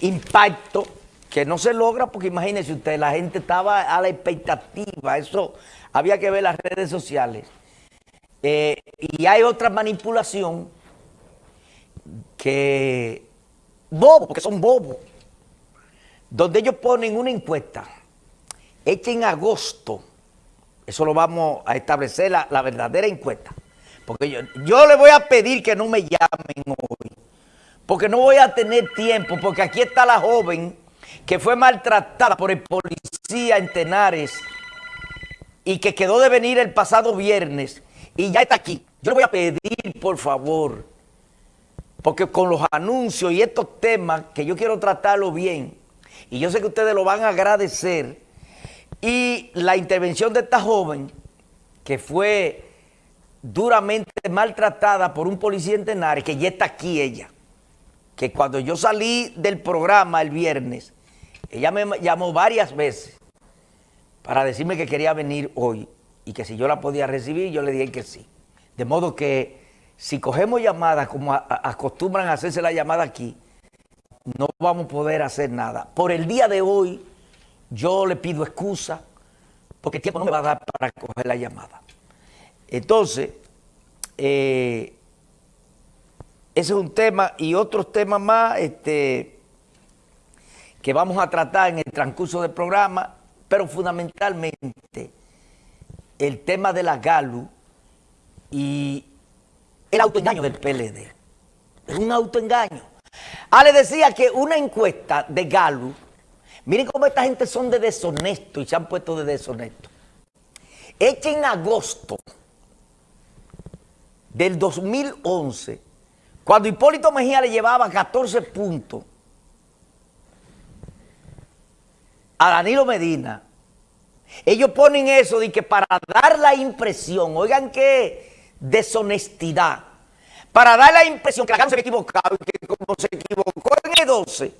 impacto que no se logra porque imagínense usted, la gente estaba a la expectativa, eso había que ver las redes sociales. Eh, y hay otra manipulación que, bobo, porque son bobos, donde ellos ponen una encuesta hecha en agosto, eso lo vamos a establecer, la, la verdadera encuesta, porque yo, yo le voy a pedir que no me llamen porque no voy a tener tiempo, porque aquí está la joven que fue maltratada por el policía en Tenares y que quedó de venir el pasado viernes y ya está aquí. Yo le voy a pedir, por favor, porque con los anuncios y estos temas que yo quiero tratarlo bien, y yo sé que ustedes lo van a agradecer, y la intervención de esta joven, que fue duramente maltratada por un policía en Tenares, que ya está aquí ella, que cuando yo salí del programa el viernes, ella me llamó varias veces para decirme que quería venir hoy y que si yo la podía recibir, yo le dije que sí. De modo que si cogemos llamadas como acostumbran hacerse la llamada aquí, no vamos a poder hacer nada. Por el día de hoy, yo le pido excusa, porque el tiempo no me va a dar para coger la llamada. Entonces, eh, ese es un tema y otros temas más, este que vamos a tratar en el transcurso del programa, pero fundamentalmente el tema de la GALU y el autoengaño del PLD. Es un autoengaño. Ah, le decía que una encuesta de GALU, miren cómo esta gente son de deshonesto y se han puesto de deshonesto. Hecha en agosto del 2011, cuando Hipólito Mejía le llevaba 14 puntos a Danilo Medina, ellos ponen eso de que para dar la impresión, oigan qué deshonestidad, para dar la impresión que la se había equivocado y que como se equivocó en el 12,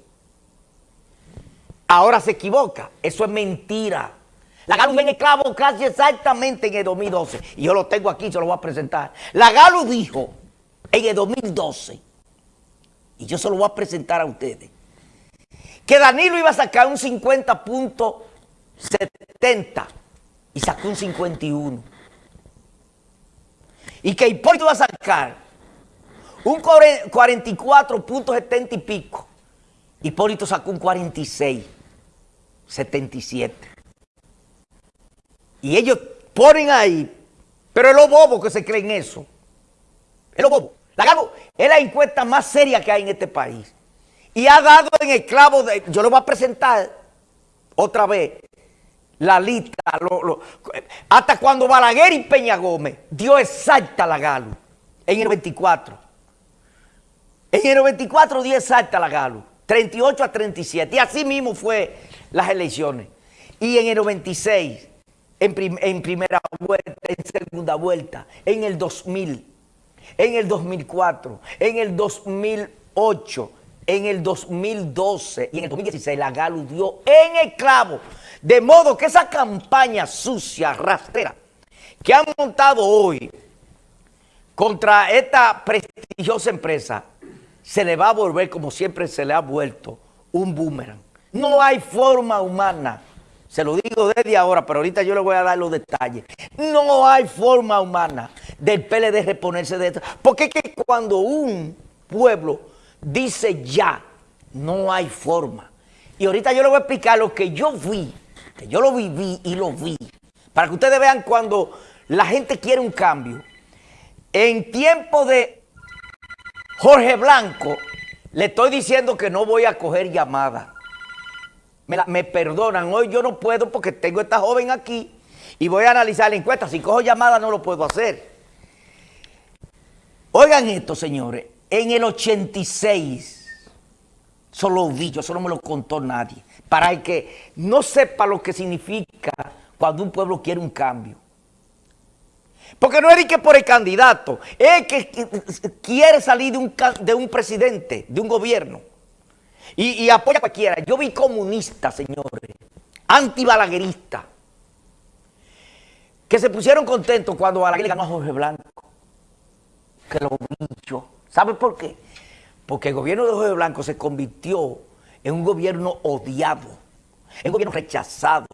ahora se equivoca. Eso es mentira. La Galo en el casi exactamente en el 2012. Y yo lo tengo aquí, se lo voy a presentar. La Galo dijo en el 2012, y yo se lo voy a presentar a ustedes, que Danilo iba a sacar un 50.70 y sacó un 51. Y que Hipólito iba a sacar un 44.70 y pico. Hipólito sacó un 46, 77. Y ellos ponen ahí, pero es lo bobo que se creen eso. Es lo bobo. La es la encuesta más seria que hay en este país y ha dado en el clavo de... Yo le voy a presentar otra vez la lista, hasta cuando Balaguer y Peña Gómez dio exacta la Galo en el 94. En el 94 dio exacta la Galo, 38 a 37, y así mismo fue las elecciones. Y en el 96, en, en primera vuelta, en segunda vuelta, en el 2000, en el 2004, en el 2008, en el 2012 y en el 2016 la Galu dio en el clavo. De modo que esa campaña sucia, rastrera, que han montado hoy contra esta prestigiosa empresa, se le va a volver, como siempre se le ha vuelto, un boomerang. No hay forma humana, se lo digo desde ahora, pero ahorita yo le voy a dar los detalles. No hay forma humana del PLD reponerse de esto. Porque es que cuando un pueblo dice ya, no hay forma. Y ahorita yo le voy a explicar lo que yo vi, que yo lo viví y lo vi, para que ustedes vean cuando la gente quiere un cambio. En tiempo de Jorge Blanco, le estoy diciendo que no voy a coger llamada. Me, me, perdonan, hoy yo no puedo porque tengo esta joven aquí y voy a analizar la encuesta. Si cojo llamada no lo puedo hacer. Oigan esto, señores. En el 86, solo vi, yo solo me lo contó nadie, para el que no sepa lo que significa cuando un pueblo quiere un cambio. Porque no es que por el candidato, es que quiere salir de un, de un presidente, de un gobierno, y, apoya a cualquiera. Yo vi comunistas, señores, antibalagueristas, que se pusieron contentos cuando Balaguer ganó a Jorge Blanco, que lo vi yo. ¿Sabe por qué? Porque el gobierno de Jorge Blanco se convirtió es un gobierno odiado, es un gobierno rechazado.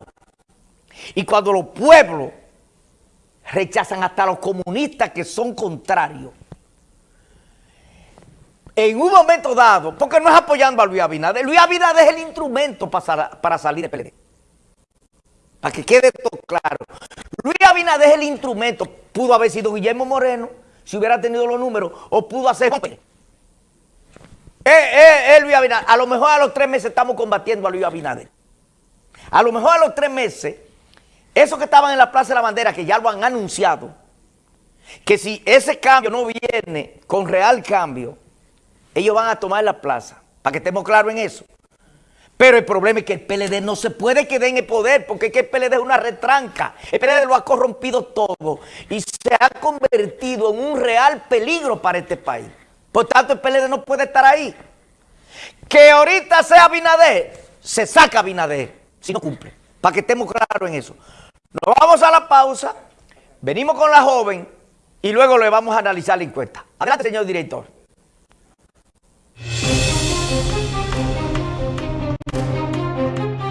Y cuando los pueblos rechazan hasta los comunistas que son contrarios, en un momento dado, porque no es apoyando a Luis Abinader, Luis Abinader es el instrumento para, para salir del PLD. Para que quede todo claro. Luis Abinader es el instrumento. Pudo haber sido Guillermo Moreno, si hubiera tenido los números, o pudo hacer... Eh, eh, eh, Luis Abinader. A lo mejor a los tres meses estamos combatiendo a Luis Abinader. A lo mejor a los tres meses, esos que estaban en la Plaza de la Bandera, que ya lo han anunciado, que si ese cambio no viene con real cambio, ellos van a tomar la plaza, para que estemos claros en eso. Pero el problema es que el PLD no se puede quedar en el poder, porque es que el PLD es una retranca. El PLD lo ha corrompido todo y se ha convertido en un real peligro para este país. Por tanto, el PLD no puede estar ahí. Que ahorita sea Binader, se saca Binader, si no cumple, para que estemos claros en eso. Nos vamos a la pausa, venimos con la joven y luego le vamos a analizar la encuesta. Adelante, señor director.